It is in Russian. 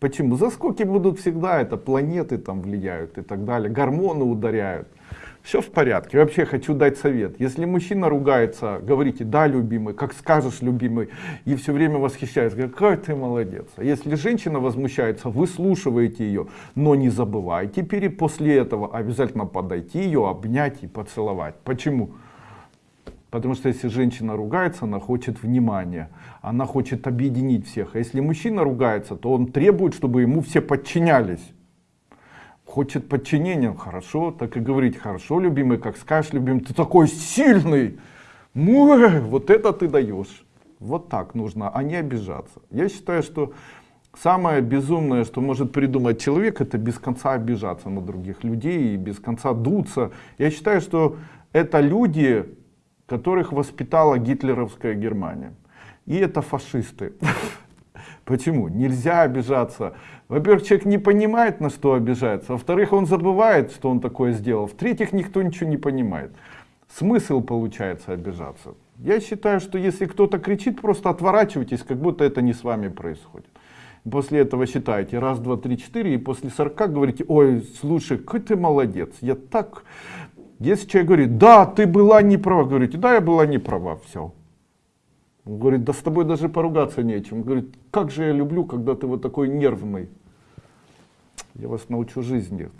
Почему? Заскоки будут всегда, это планеты там влияют и так далее, гормоны ударяют. Все в порядке. Вообще хочу дать совет. Если мужчина ругается, говорите, да, любимый, как скажешь, любимый, и все время восхищается, какой ты молодец. А если женщина возмущается, выслушиваете ее, но не забывайте пере после этого обязательно подойти ее, обнять и поцеловать. Почему? Потому что если женщина ругается, она хочет внимания, она хочет объединить всех. А если мужчина ругается, то он требует, чтобы ему все подчинялись хочет подчинения, хорошо, так и говорить, хорошо, любимый, как скажешь, любимый, ты такой сильный, Мой, вот это ты даешь. Вот так нужно, а не обижаться. Я считаю, что самое безумное, что может придумать человек, это без конца обижаться на других людей и без конца дуться. Я считаю, что это люди, которых воспитала гитлеровская Германия. И это фашисты. Почему? Нельзя обижаться. Во-первых, человек не понимает, на что обижается. Во-вторых, он забывает, что он такое сделал. В-третьих, никто ничего не понимает. Смысл получается обижаться. Я считаю, что если кто-то кричит, просто отворачивайтесь, как будто это не с вами происходит. После этого считаете раз, два, три, четыре, и после 40 говорите, ой, слушай, какой ты молодец, я так... Если человек говорит, да, ты была не права, говорите, да, я была не права, все. Он говорит, да с тобой даже поругаться нечем. Он говорит, как же я люблю, когда ты вот такой нервный. Я вас научу жизни.